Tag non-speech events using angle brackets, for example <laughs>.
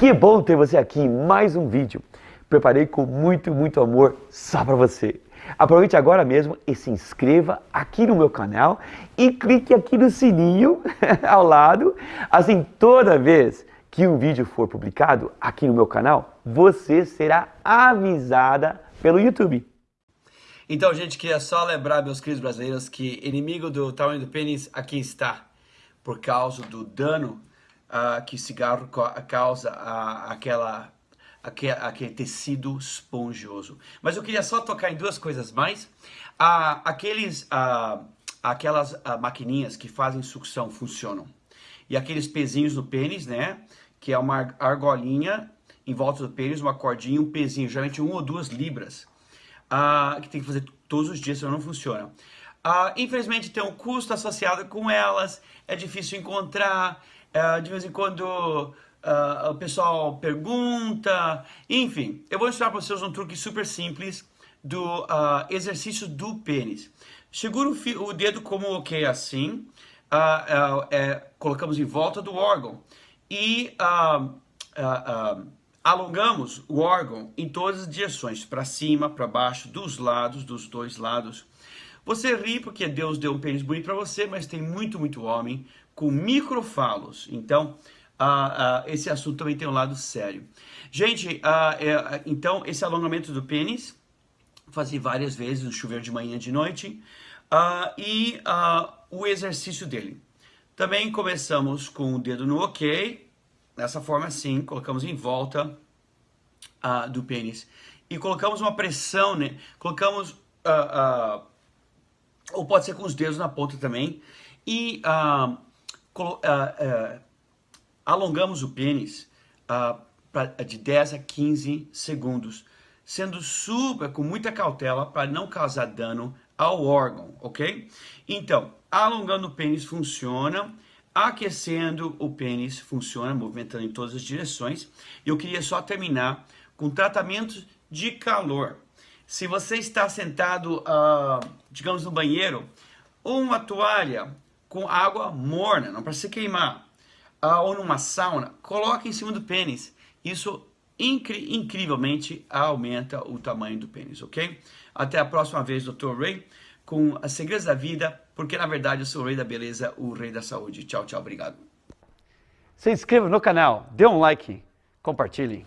Que bom ter você aqui em mais um vídeo. Preparei com muito, muito amor só para você. Aproveite agora mesmo e se inscreva aqui no meu canal e clique aqui no sininho <laughs> ao lado. Assim, toda vez que um vídeo for publicado aqui no meu canal, você será avisada pelo YouTube. Então, gente, queria só lembrar, meus queridos brasileiros, que inimigo do tamanho do pênis aqui está. Por causa do dano uh, que o cigarro causa uh, aquela, aquele, aquele tecido esponjoso. Mas eu queria só tocar em duas coisas mais. Uh, aqueles, aquelas maquininhas que fazem sucção funcionam. E aqueles pezinhos no pênis, né? Que é uma argolinha em volta do pênis, uma cordinha, um pezinho, geralmente um ou duas libras. que tem que fazer todos os dias, senão não funciona. infelizmente tem um custo associado com elas, é difícil encontrar, Uh, de vez em quando uh, o pessoal pergunta, enfim. Eu vou ensinar para vocês um truque super simples do uh, exercício do pênis. Segura o, o, dedo como o que assim, é, colocamos em volta do órgão e alongamos o órgão em todas as direções, para cima, para baixo, dos lados, dos dois lados. Você ri porque Deus deu um pênis bonito para você, mas tem muito, muito homem com microfalos. Então, uh, uh, esse assunto também tem um lado sério. Gente, uh, então, esse alongamento do pênis, fazer várias vezes no chuveiro de manhã e de noite, e o exercício dele. Também começamos com o dedo no ok, dessa forma assim, colocamos em volta do pênis. E colocamos uma pressão, né? Colocamos, ou pode ser com os dedos na ponta também, e uh, uh, alongamos o pênis uh, pra, de 10 a 15 segundos, sendo super com muita cautela para não causar dano ao órgão, ok? Então, alongando o pênis funciona, aquecendo o pênis funciona, movimentando em todas as direções. Eu queria só terminar com tratamentos de calor. Se você está sentado, uh, digamos, no banheiro, uma toalha com água morna, não para se queimar, uh, ou numa sauna, coloque em cima do pênis. Isso incri incrivelmente aumenta o tamanho do pênis, ok? Até a próxima vez, Dr. Ray, com as segredos da vida, porque na verdade eu sou o rei da beleza, o rei da saúde. Tchau, tchau, obrigado. Se inscreva no canal, dê um like, compartilhe.